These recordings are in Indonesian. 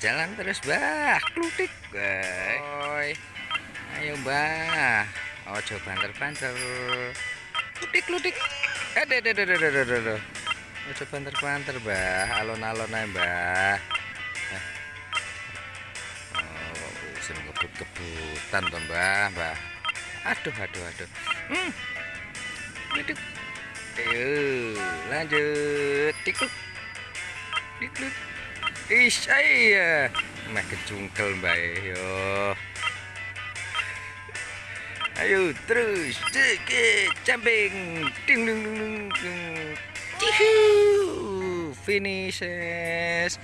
jalan terus bah klutik Oi. ayo bah ojo banter-banter. Klutik klutik eh deh deh deh deh deh deh deh ojo banter-banter bah alon-alon aja bah Eh. oh bisa ngebut-kebutan tuh bah bah aduh aduh aduh. Hmm. Klutik ayo lanjut. Tikluk tikluk Ish, iya. Meh kecungkel mbak yo. Ayo terus, dikit, jumping, ding ding ding ding. Cihu, finishes.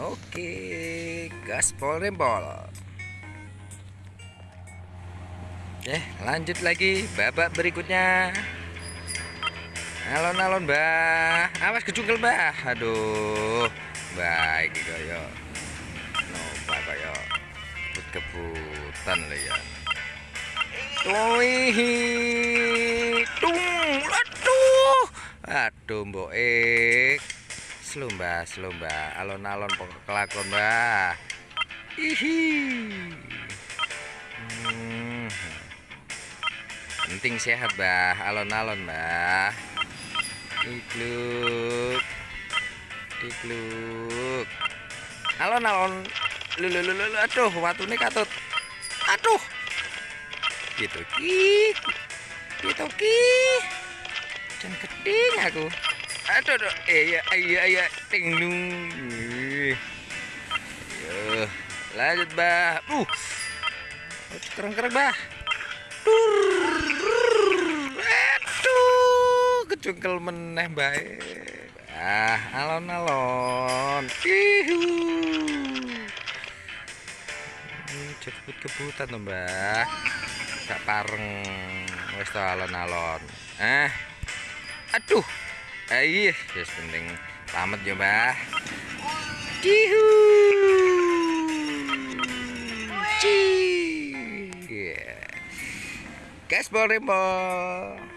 Oke, gaspol rempol. Eh, lanjut lagi babak berikutnya. Alon-alon, Mbah. Awas kecungkel, Mbah. Aduh. Baik kaya nopo kaya kebut-kebutan lho ya. Wih, tung, aduh, aduh, mbok ik, selumba, selumba, alon-alon pokok kelakon mbah, ihi, hmm. penting sehat mbah, alon-alon mbah, ikluk, dikluk alon-alon lu lu lu lu aduh watune katut. Aduh. Gitu ki. Gitu ki. Jan geding aku. Aduh aduh. Iya iya iya. Ting dung Yo, lanjut bah uh. Keren keren bah Dur. Kecungkel meneh baik Ah, alon-alon. Ihu. Cepet kebutan tuh, Mbak. Gak pareng. Wes to alon-alon. Eh. Aduh. Eh, iya, wis penting selamat ya, Mbak. Ihu. Ci. Gaspol rempol.